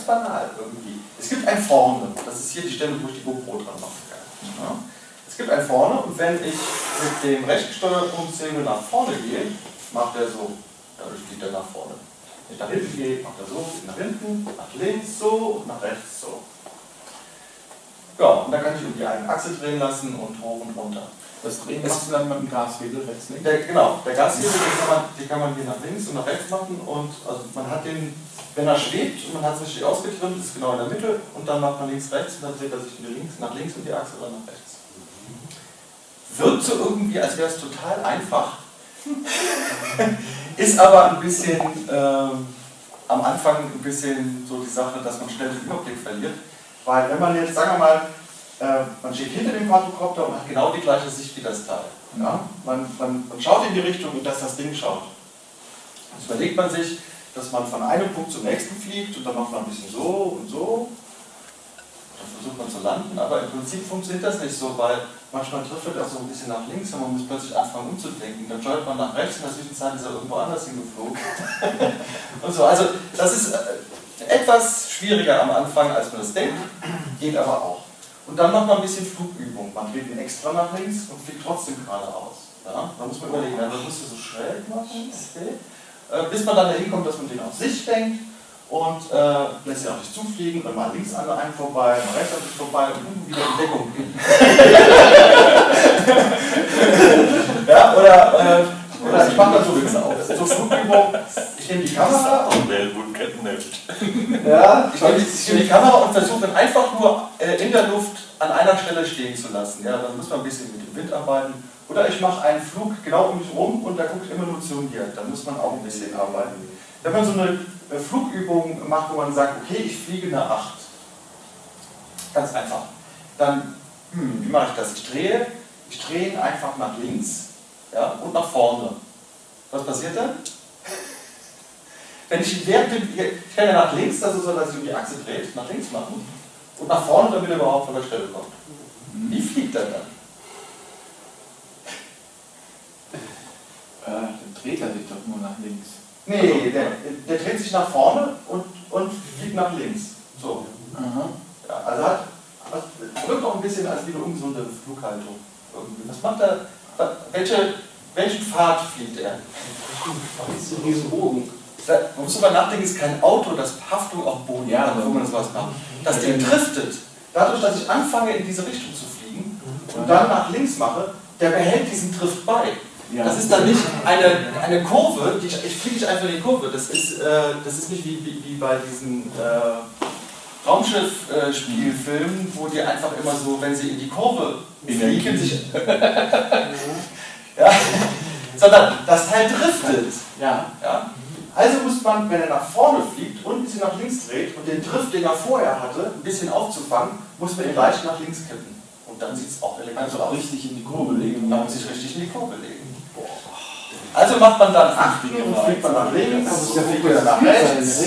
ganz banal irgendwie. Es gibt ein Vorne, das ist hier die Stelle, wo ich die GoPro dran machen kann. Ja? Es gibt ein Vorne und wenn ich mit dem rechten Steuerpunktshebel nach vorne gehe, macht er so. Dadurch geht er nach vorne. Wenn ich nach hinten gehe, macht er so, nach hinten, nach links so und nach rechts so. Um die eine Achse drehen lassen und hoch und runter. Das Drehen machst du dann mit dem Gashebel rechts, links? Der, genau, der Gashebel, den kann, man, den kann man hier nach links und nach rechts machen und also man hat den, wenn er schwebt und man hat es richtig ausgetrimmt, ist genau in der Mitte und dann macht man links, rechts und dann dreht er sich links, nach links und die Achse oder nach rechts. Wirkt so irgendwie, als wäre es total einfach, ist aber ein bisschen ähm, am Anfang ein bisschen so die Sache, dass man schnell den Überblick verliert. Weil wenn man jetzt, sagen wir mal, äh, man steht hinter dem Quadrocopter und hat genau die gleiche Sicht wie das Teil. Ja? Man, man, man schaut in die Richtung, in das das Ding schaut. Jetzt überlegt man sich, dass man von einem Punkt zum nächsten fliegt und dann macht man ein bisschen so und so. Dann versucht man zu landen, aber im Prinzip funktioniert das nicht so, weil manchmal trifft er auch so ein bisschen nach links und man muss plötzlich anfangen umzudenken. Dann steuert man nach rechts und in der Zwischenzeit ist er irgendwo anders hingeflogen. und so. Also das ist äh, etwas schwieriger am Anfang, als man das denkt, geht aber auch. Und dann macht man ein bisschen Flugübung. Man dreht ihn extra nach links und fliegt trotzdem geradeaus. Ja? Da muss man überlegen, dann musst du so schräg machen, okay. äh, bis man dann dahin kommt, dass man den auf sich denkt und äh, lässt sich auch nicht zufliegen, dann mal links an einem vorbei, mal rechts an sich vorbei und wieder in Deckung gehen. ja, oder, äh, oder ich mache dann so Witze auf. Zur Flugübung, ich nehme die Kamera und ja, ich nehme die, die Kamera und versuche dann einfach nur äh, in der Luft an einer Stelle stehen zu lassen. Ja, dann muss man ein bisschen mit dem Wind arbeiten. Oder ich mache einen Flug genau um mich rum und da guckt immer nur zu mir. Da muss man auch ein bisschen arbeiten. Wenn man so eine äh, Flugübung macht, wo man sagt, okay, ich fliege eine 8. Ganz einfach. Dann, hm, wie mache ich das? Ich drehe, ich drehe ihn einfach nach links ja, und nach vorne. Was passiert dann? Wenn ich während dem, ich kann ja nach links, also so, dass sich um die Achse dreht, nach links machen und nach vorne, damit er überhaupt von der Stelle kommt. Wie fliegt er dann? Äh, dann dreht er sich doch nur nach links. Nee, der, der dreht sich nach vorne und, und fliegt nach links. So. Ja, also hat, wirkt auch ein bisschen als wie eine ungesunde Flughaltung. Irgendwie. Was macht er? Welche, welchen Pfad fliegt er? Diesen Bogen. Man muss aber nachdenken, es ist kein Auto, das Haftung auf Boden ja, hat, wo man sowas macht. Das Ding driftet. Dadurch, dass ich anfange, in diese Richtung zu fliegen und dann nach links mache, der behält diesen Drift bei. Ja. Das ist dann nicht eine, eine Kurve, die ich, ich fliege nicht einfach in die Kurve. Das ist, äh, das ist nicht wie, wie, wie bei diesen äh, Raumschiff-Spielfilmen, äh, wo die einfach immer so, wenn sie in die Kurve fliegen, sich. ja, sondern das Teil driftet. Ja. Ja? Also muss man, wenn er nach vorne fliegt und ein bisschen nach links dreht und den Drift, den er vorher hatte, ein bisschen aufzufangen, muss man ihn leicht nach links kippen. Und dann sieht es auch elegant also aus. richtig in die Kurve legen. Dann muss ich richtig in die Kurve legen. Also macht man dann achten und fliegt man nach links und ja fliegt man nach rechts.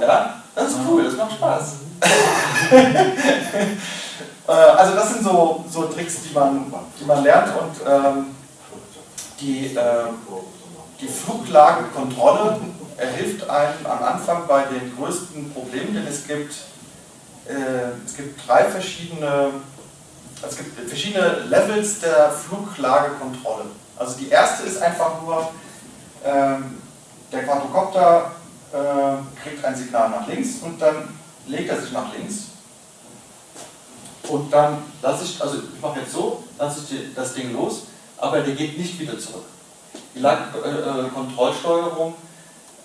Ja, das ist cool, das macht Spaß. Äh, also das sind so, so Tricks, die man, die man lernt und ähm, die, äh, die Fluglagenkontrolle hilft einem am Anfang bei den größten Problemen, denn es gibt, äh, es gibt drei verschiedene, es gibt verschiedene Levels der Fluglagekontrolle. Also die erste ist einfach nur, ähm, der Quadrocopter äh, kriegt ein Signal nach links und dann legt er sich nach links. Und dann lasse ich, also ich mache jetzt so, lasse ich das Ding los, aber der geht nicht wieder zurück. Die Lagekontrollsteuerung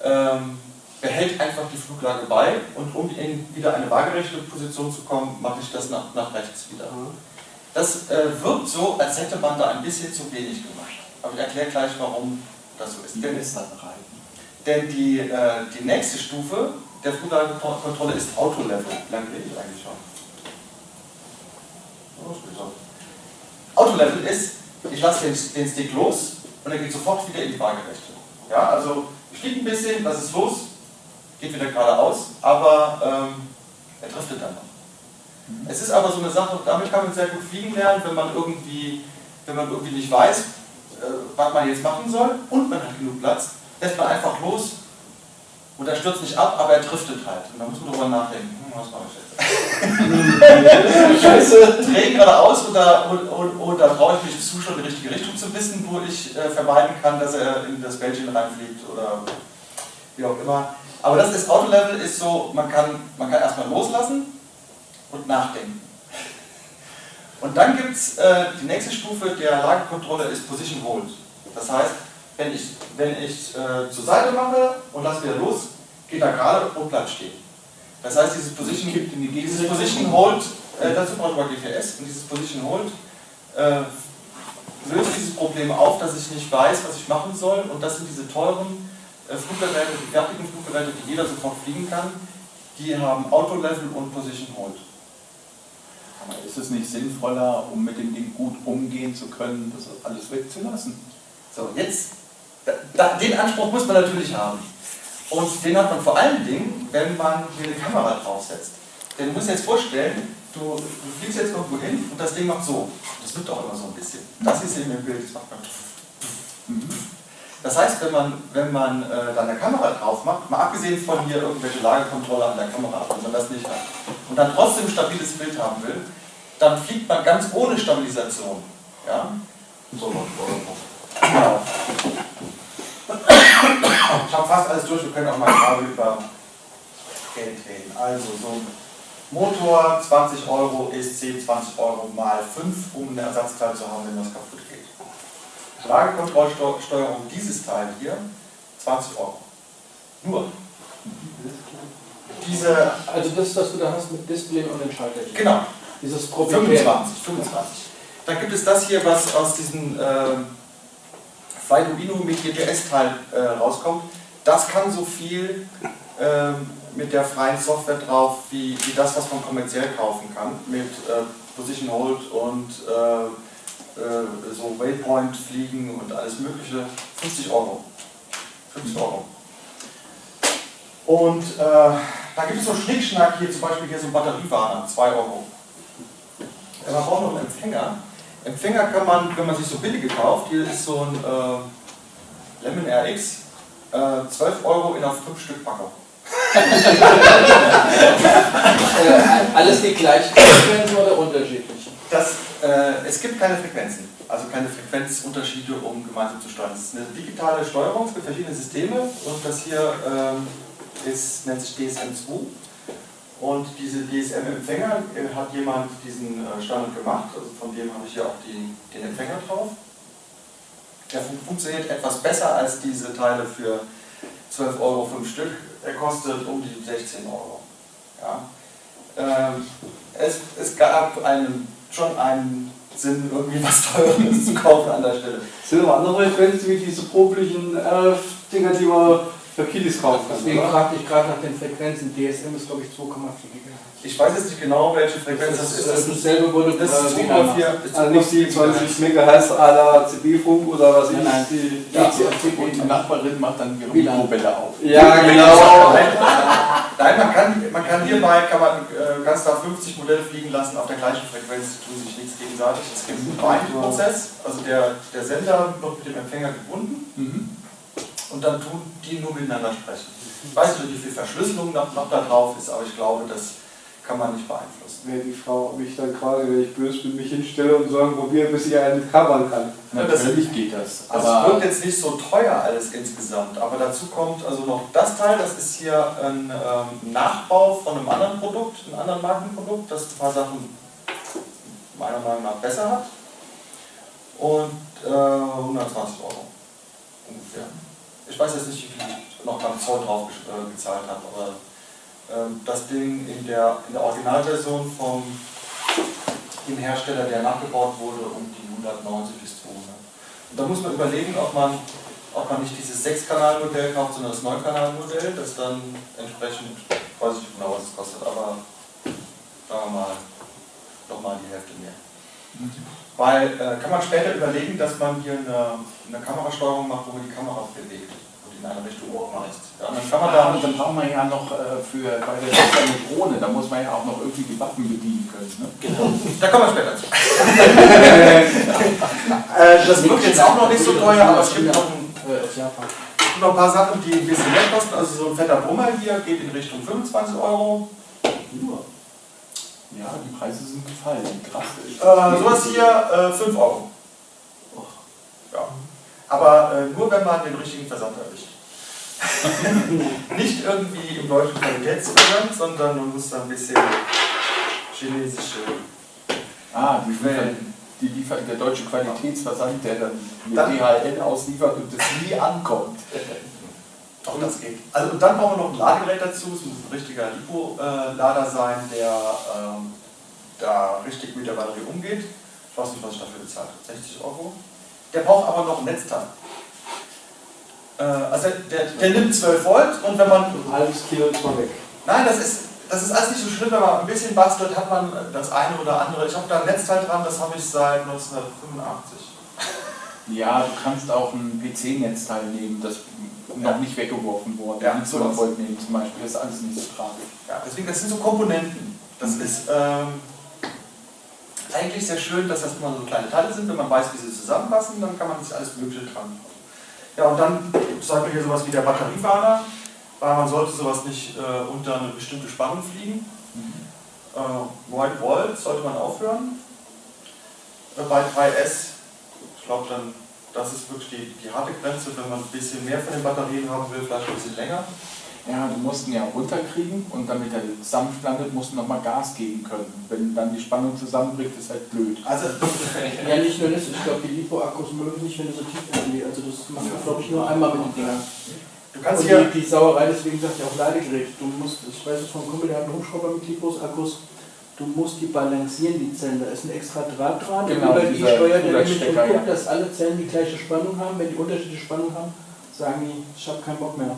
ähm, behält einfach die Fluglage bei und um in wieder eine waagerechte Position zu kommen, mache ich das nach, nach rechts wieder. Mhm. Das äh, wirkt so, als hätte man da ein bisschen zu wenig gemacht. Aber ich erkläre gleich, warum das so ist. Denn, denn die, äh, die nächste Stufe der Fluglagekontrolle ist Autolevel. Lange rede ich eigentlich schon? Autolevel ist, ich lasse den, den Stick los und er geht sofort wieder in die Waagerechte. Ja, also ich fliege ein bisschen, das ist los, geht wieder geradeaus, aber ähm, er driftet dann noch. Es ist aber so eine Sache, damit kann man sehr gut fliegen lernen, wenn man irgendwie, wenn man irgendwie nicht weiß, äh, was man jetzt machen soll und man hat genug Platz, lässt man einfach los Und er stürzt nicht ab, aber er driftet halt. Und da muss man drüber nachdenken. Hm, was mache ich jetzt? Scheiße, drehe geradeaus oder, oder, oder traue ich mich zu, schon die richtige Richtung zu wissen, wo ich äh, vermeiden kann, dass er in das Bällchen reinfliegt oder wie auch immer. Aber das ist Autolevel ist so, man kann, man kann erstmal loslassen und nachdenken. Und dann gibt es äh, die nächste Stufe der Lagekontrolle ist Position Hold. Das heißt, wenn ich, wenn ich äh, zur Seite mache und lasse wieder los, geht er gerade und bleibt stehen. Das heißt, dieses Position, dieses Position Hold, äh, dazu brauche ich mal GPS, und dieses Position Hold äh, löst dieses Problem auf, dass ich nicht weiß, was ich machen soll. Und das sind diese teuren äh, Fluggeräte, die fertigen Fluggeräte, die jeder sofort fliegen kann. Die haben Auto-Level und Position Hold. Aber ist es nicht sinnvoller, um mit dem Ding gut umgehen zu können, das alles wegzulassen? So, jetzt, den Anspruch muss man natürlich haben. Und den hat man vor allen Dingen, wenn man hier eine Kamera draufsetzt. Denn du musst dir jetzt vorstellen, du, du fliegst jetzt irgendwo hin und das Ding macht so. Das wird auch immer so ein bisschen. Das ist eben im Bild, das macht man. Das heißt, wenn man, wenn man äh, dann eine Kamera drauf macht, mal abgesehen von hier irgendwelche Lagekontrolle an der Kamera, wenn man das nicht hat, und dann trotzdem ein stabiles Bild haben will, dann fliegt man ganz ohne Stabilisation. Ja? So, genau. Ich habe fast alles durch, wir können auch mal gerade über Geld reden. Also so ein Motor 20 Euro ist 10, 20 Euro mal 5, um ein Ersatzteil zu haben, wenn was kaputt geht. Lagekontrollsteuerung, dieses Teil hier, 20 Euro. Nur. Diese, also das, was du da hast mit Display und den Schalter. Genau. Dieses Problem. 25, 25. Dann gibt es das hier, was aus diesem äh, Arduino mit GPS-Teil äh, rauskommt. Das kann so viel äh, mit der freien Software drauf, wie, wie das, was man kommerziell kaufen kann, mit äh, Position Hold und äh, äh, so Waypoint fliegen und alles mögliche, 50 Euro. 50 Euro. Und äh, da gibt es so Schnickschnack hier, zum Beispiel hier so ein Batteriewarner, 2 Euro. Man braucht noch einen Empfänger. Empfänger kann man, wenn man sich so billige kauft, hier ist so ein äh, Lemon RX, äh, 12 Euro in einer 5 Stück Packung. äh, alles die gleichen Frequenzen oder unterschiedlich? Das, äh, es gibt keine Frequenzen, also keine Frequenzunterschiede, um gemeinsam zu steuern. Es ist eine digitale Steuerung, es gibt verschiedene Systeme und das hier äh, ist, nennt sich DSM2. Und diese DSM-Empfänger äh, hat jemand diesen äh, Standard gemacht, also von dem habe ich hier auch die, den Empfänger drauf. Der fun funktioniert etwas besser als diese Teile für 12 Euro 5 Stück. Er kostet um die 16 Euro. Ja. Ähm, es, es gab einen, schon einen Sinn, irgendwie was Teures zu kaufen an der Stelle. Sind aber andere Frequenzen wie diese problichen RF-Dinger, die man für kaufen kann. Deswegen fragte ich gerade nach den Frequenzen. DSM ist glaube ich 2,4 GHz. Ich weiß jetzt nicht genau, welche Frequenz das, ist. Das ist dasselbe wurde das ist 2,4. Also nicht die 20 MHz à la CB-Funk oder was ich Nein, nein. die, Ja, und die Nachbarin macht dann ihre Mikrowelle auf. Ja, genau. Nein, man kann, man kann hierbei kann man äh, ganz klar 50 Modelle fliegen lassen auf der gleichen Frequenz, tun sich nichts gegenseitig. Es gibt einen Bind-Prozess, also der, der Sender wird mit dem Empfänger gebunden Mhm. Und dann tun die nur miteinander sprechen. Ich weiß nicht, wie viel Verschlüsselung noch, noch da drauf ist, aber ich glaube, das kann man nicht beeinflussen. Wäre die Frau mich dann quasi, wenn ich böse bin, mich hinstelle und sagen, probiere, bis ich einen covern kann. Natürlich geht das. Also Aber es wird jetzt nicht so teuer alles insgesamt, aber dazu kommt also noch das Teil, das ist hier ein ähm, Nachbau von einem anderen Produkt, einem anderen Markenprodukt, das ein paar Sachen meiner Meinung nach besser hat. Und äh, 120 Euro ungefähr. Ich weiß jetzt nicht, wie viel ich noch beim Zoll drauf äh, gezahlt habe, aber ähm, das Ding in der, in der Originalversion vom dem Hersteller, der nachgebaut wurde, um die 190 bis 200. Und da muss man überlegen, ob man, ob man nicht dieses 6-Kanal-Modell kauft, sondern das 9-Kanal-Modell, das dann entsprechend, weiß ich nicht genau, was es kostet, aber sagen wir mal, nochmal die Hälfte mehr. Weil, äh, kann man später überlegen, dass man hier eine, eine Kamerasteuerung macht, wo man die Kamera bewegt und in eine Richtung weist. Ja, dann kann man Ja, da und dann braucht man ja noch äh, für bei der Tochter eine Drohne, da muss man ja auch noch irgendwie die Waffen bedienen können. Ne? Da kommen wir später zu. äh, das wird jetzt auch noch nicht so teuer, aber es gibt noch ein. Äh, noch ein paar Sachen, die ein bisschen mehr kosten. Also so ein fetter Brummer hier geht in Richtung 25 Euro. Nur. Ja, die Preise sind gefallen. Krass. Äh, sowas hier äh, 5 Euro. Ja. Aber äh, nur wenn man den richtigen Versand erwischt. Nicht irgendwie im deutschen Qualitätsversand, sondern man muss da ein bisschen chinesische. Ah, die liefern, die liefern, der deutsche Qualitätsversand, der dann mit Dann- DHL ausliefert und das nie ankommt. Auch das geht. Also und dann brauchen wir noch ein Ladegerät dazu. Es muss ein richtiger Lipo-Lader sein, der ähm, da richtig mit der Batterie umgeht. Ich weiß nicht, was ich dafür bezahlt habe. 60 Euro. Der braucht aber noch ein Netzteil. Äh, also der, der nimmt 12 Volt und wenn man Ein halbes Kilo ist mal weg. Nein, das ist, das ist alles nicht so schlimm, wenn man ein bisschen bastelt, hat man das eine oder andere. Ich habe da ein Netzteil dran, das habe ich seit 1985. Ja, du kannst auch ein PC-Netzteil nehmen, das noch nicht weggeworfen wurde. Ja, so. Volt nehmen zum Beispiel, das ist alles nicht so tragisch. Ja, deswegen, das sind so Komponenten. Das ist ähm, eigentlich sehr schön, dass das immer so kleine Teile sind. Wenn man weiß, wie sie zusammenpassen, dann kann man sich alles Mögliche dran. Ja, und dann sagt man hier sowas wie der Batteriewarner, weil man sollte sowas nicht äh, unter eine bestimmte Spannung fliegen. Äh, 9 Volt sollte man aufhören. Äh, bei 3S, ich glaube dann, das ist wirklich die, die harte Grenze, wenn man ein bisschen mehr von den Batterien haben will, vielleicht ein bisschen länger. Ja, du musst ihn ja runterkriegen und damit er sanft landet, musst du nochmal Gas geben können. Wenn dann die Spannung zusammenbricht, ist halt blöd. Also Ja, nicht nur das, ich glaube, die Lipo-Akkus mögen nicht, wenn du so tief irgendwie. Also, das macht man, glaube ich, nur einmal mit den Dingern. du kannst Und hier die, die Sauerei, deswegen sagt ja auch Ladegerät. Du musst, ich weiß es vom Kumpel, der hat einen Hubschrauber mit Lipos-Akkus. Du musst die balancieren, die Zellen. Da ist ein extra Draht dran. Genau, über die steuert er nämlich und guckt, ja. dass alle Zellen die gleiche Spannung haben. Wenn die unterschiedliche Spannung haben, sagen die, ich habe keinen Bock mehr.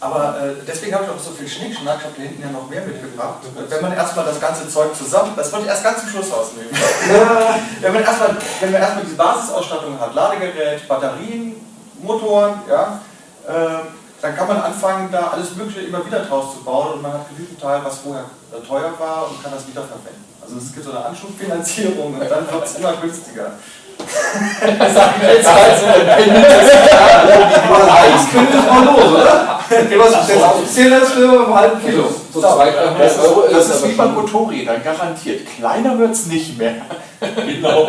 Aber äh, deswegen habe ich auch so viel Schnickschnack, ich habe hier hinten ja noch mehr mitgebracht. Wenn man erstmal das ganze Zeug zusammen, das wollte ich erst ganz zum Schluss ausnehmen. wenn, man erstmal, wenn man erstmal diese Basisausstattung hat, Ladegerät, Batterien, Motoren, ja, äh, dann kann man anfangen, da alles Mögliche immer wieder draus zu bauen und man hat genügend Teil, was vorher äh, teuer war und kann das wiederverwenden. Also es gibt so eine Anschubfinanzierung und dann wird es immer günstiger. das sage ich jetzt halt so. Eins könnte es mal los, oder? Offiziell ist für einen halben Kilo. So 200, 300 Das Euro ist, das ist wie bei schon- Motorrädern, garantiert. Kleiner wird es nicht mehr. Genau.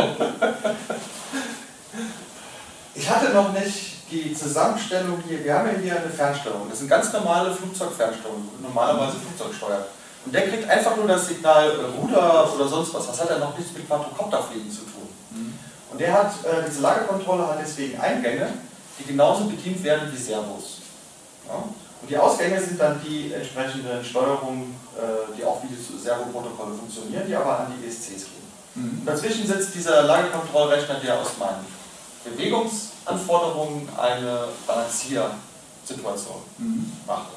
Ich hatte noch nicht die Zusammenstellung hier. Wir haben ja hier eine Fernsteuerung. Das sind ganz normale Flugzeugfernsteuerung, normalerweise Flugzeugsteuer. Und der kriegt einfach nur das Signal äh, Ruder oder sonst was. Das hat ja noch nichts mit Quadrocopterfliegen zu tun. Und der hat, äh, diese Lagerkontrolle hat deswegen Eingänge, die genauso bedient werden wie Servos. Ja? Und die Ausgänge sind dann die entsprechenden Steuerungen, äh, die auch wie die Servoprotokolle funktionieren, die aber an die ESCs gehen. Und dazwischen sitzt dieser Lagekontrollrechner, der aus meinen Bewegungsanforderungen eine Balanciersituation macht.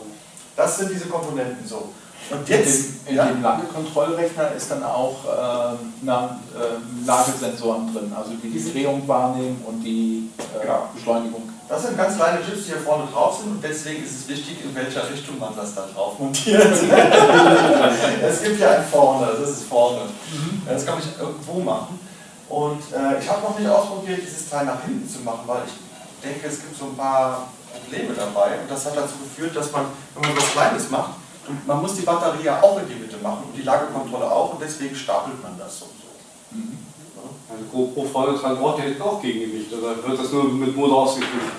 Das sind diese Komponenten so. Und jetzt, in, in ja, dem Lagekontrollrechner ist dann auch ähm, na, ähm, Lagesensoren drin, also die die Drehung wahrnehmen und die äh, Genau. Beschleunigung. das sind ganz kleine Chips, die hier vorne drauf sind und deswegen ist es wichtig, in welcher Richtung man das dann drauf montiert. es gibt ja ein vorne, das ist vorne. Das kann ich irgendwo machen. Und äh, ich habe noch nicht ausprobiert, dieses Teil nach hinten zu machen, weil ich denke, es gibt so ein paar Probleme dabei. Und das hat dazu geführt, dass man, wenn man was Kleines macht, und man muss die Batterie ja auch in die Mitte machen und die Lagekontrolle auch und deswegen stapelt man das so. so. Also GoPro vorne dran braucht ja auch Gegengewicht, oder wird das nur mit Motor ausgeführt?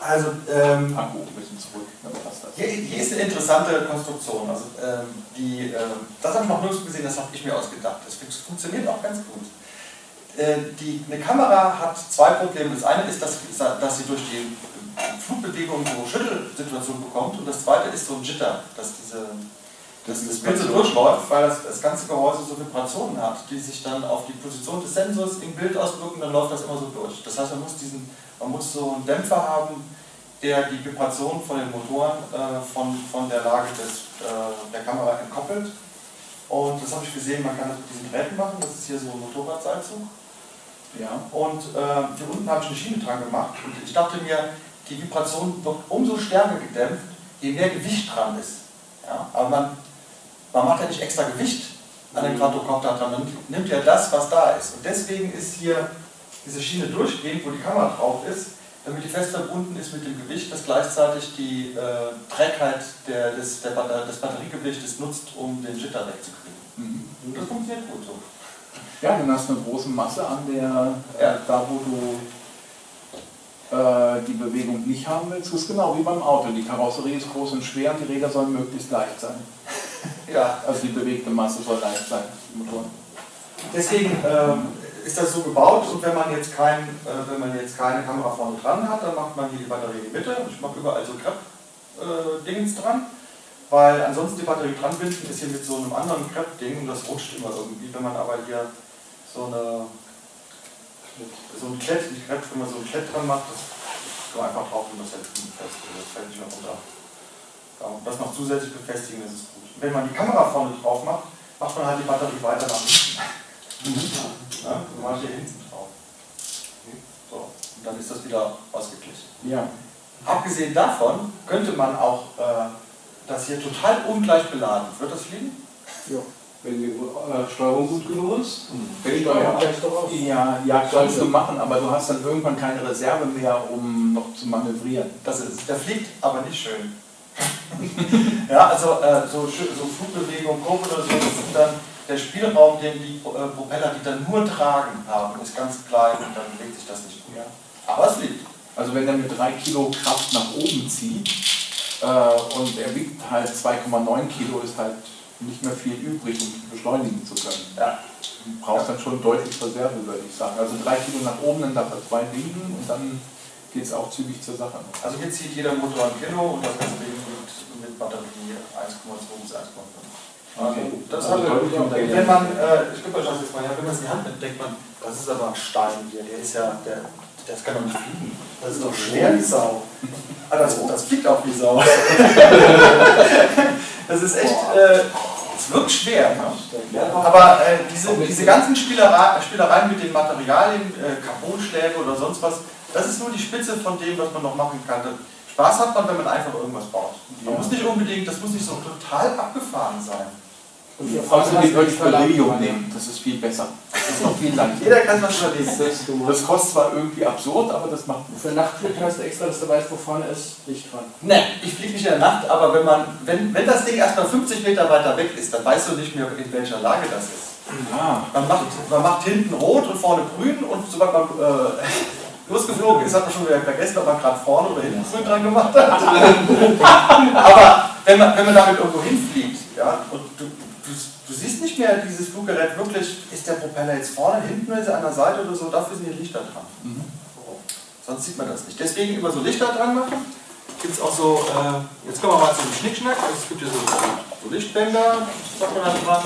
Also, ähm, Akku ein bisschen zurück, dann passt das. Hier, hier ist eine interessante Konstruktion. Also, ähm, die, ähm, das habe ich noch nirgends gesehen, das habe ich mir ausgedacht. Das fun- funktioniert auch ganz gut. Äh, die, eine Kamera hat zwei Probleme. Das eine ist, dass, dass sie durch die Flugbewegung so Schüttelsituation bekommt. Und das zweite ist so ein Jitter, dass, diese, dass das Bild so durchläuft, weil das, das ganze Gehäuse so Vibrationen hat, die sich dann auf die Position des Sensors im Bild auswirken. Dann läuft das immer so durch. Das heißt, man muss, diesen, man muss so einen Dämpfer haben, der die Vibration von den Motoren äh, von, von der Lage des, äh, der Kamera entkoppelt. Und das habe ich gesehen, man kann das mit diesen Drähten machen. Das ist hier so ein Motorradseilzug. Ja. Und äh, hier unten habe ich eine Schiene dran gemacht. Und ich dachte mir, die Vibration wird umso stärker gedämpft, je mehr Gewicht dran ist. Ja? Aber man, man macht ja nicht extra Gewicht an den Quadrocopter dran, man nimmt ja das, was da ist. Und deswegen ist hier diese Schiene durchgehend, wo die Kamera drauf ist, damit die fest verbunden ist mit dem Gewicht, das gleichzeitig die äh, Trägheit der, des, der, des Batteriegewichtes nutzt, um den Jitter wegzukriegen. Mhm. Und das funktioniert gut so. Ja, dann hast du eine große Masse an der, äh, Ja. da wo du äh, die Bewegung nicht haben willst, ist genau wie beim Auto. Die Karosserie ist groß und schwer und die Räder sollen möglichst leicht sein. Ja, Also die bewegte Masse soll leicht sein. im Motor. Deswegen ähm, ist das so gebaut und wenn man jetzt kein, äh, wenn man jetzt keine Kamera vorne dran hat, dann macht man hier die Batterie in die Mitte. Ich mache überall so Krepp-Dingens dran, weil ansonsten die Batterie dran binden ist hier mit so einem anderen Krepp-Ding und das rutscht immer irgendwie. Wenn man aber hier so eine so ein Klett, nicht Krepp, wenn man so ein Klett dran macht, das kann man einfach drauf und das hält fest. Also Das fällt nicht mehr runter. Und das noch zusätzlich befestigen, das ist gut. Wenn man die Kamera vorne drauf macht, macht man halt die Batterie weiter nach hinten. Ja, dann mache ich hier hinten drauf. So, und dann ist das wieder ausgeglichen. Ja. Abgesehen davon könnte man auch äh, das hier total ungleich beladen. Wird das fliegen? Ja. Wenn die äh, Steuerung gut genug ist. Die Steuer gleicht doch aus. Ja, ja, kannst du machen, aber du hast dann irgendwann keine Reserve mehr, um noch zu manövrieren. Das ist, der fliegt aber nicht schön. ja, also äh, so, so Flugbewegung, Kurve oder so, das ist dann der Spielraum, den die äh, Propeller, die dann nur tragen haben, ist ganz klein und dann bewegt sich das nicht gut. Ja. Aber es fliegt. Also wenn er mit 3 Kilo Kraft nach oben zieht äh, und er wiegt halt 2,9 Kilo, ist halt nicht mehr viel übrig, um beschleunigen zu können. Ja. Du brauchst dann schon deutlich Reserve, würde ich sagen. Also 3 Kilo nach oben, dann darf er 2 wiegen und dann geht es auch zügig zur Sache. Also hier zieht jeder Motor ein Kilo und das ganze Ding wiegt mit Batterie 1,2 bis 1,5. Also Okay. das Also hat deutlich unter wenn man, äh, ich euch das jetzt mal wenn man es in die Hand nimmt, denkt man, das ist aber ein Stein hier, der ist ja, der, das kann doch nicht fliegen. Das ist doch schwer wie Sau. Ah, das, das fliegt auch wie Sau. das ist echt, äh, es wirkt schwer. Ne? Aber äh, diese, diese ganzen Spielerei, Spielereien mit den Materialien, äh, Carbonschläge oder sonst was, das ist nur die Spitze von dem, was man noch machen kann. Spaß hat man, wenn man einfach irgendwas baut. Man muss nicht unbedingt, das muss nicht so total abgefahren sein. Und die Außerdem würde ich Beryllium nehmen, das ist viel besser. Das ist noch viel leichter. Jeder kann was überlegen. Das kostet zwar irgendwie absurd, aber das macht Für Nachtflug hast du extra, dass du weißt, wo vorne ist, Licht dran. Ne, ich fliege nicht in der Nacht, aber wenn, man, wenn, wenn das Ding erstmal 50 Meter weiter weg ist, dann weißt du nicht mehr, in welcher Lage das ist. Ah, Man macht, man macht hinten rot und vorne grün und sobald man äh, losgeflogen ist, hat man schon wieder vergessen, ob man gerade vorne oder hinten grün dran gemacht hat. Aber wenn man, wenn man damit irgendwo hinfliegt ja, und du, du siehst nicht mehr dieses Fluggerät wirklich, ist der Propeller jetzt vorne, hinten, ist er an der Seite oder so, dafür sind die Lichter dran. mhm. Sonst sieht man das nicht. Deswegen immer so Lichter dran machen. Gibt es auch so, äh, jetzt kommen wir mal zum Schnickschnack. Also es gibt hier so, so Lichtbänder, sagt man da dran.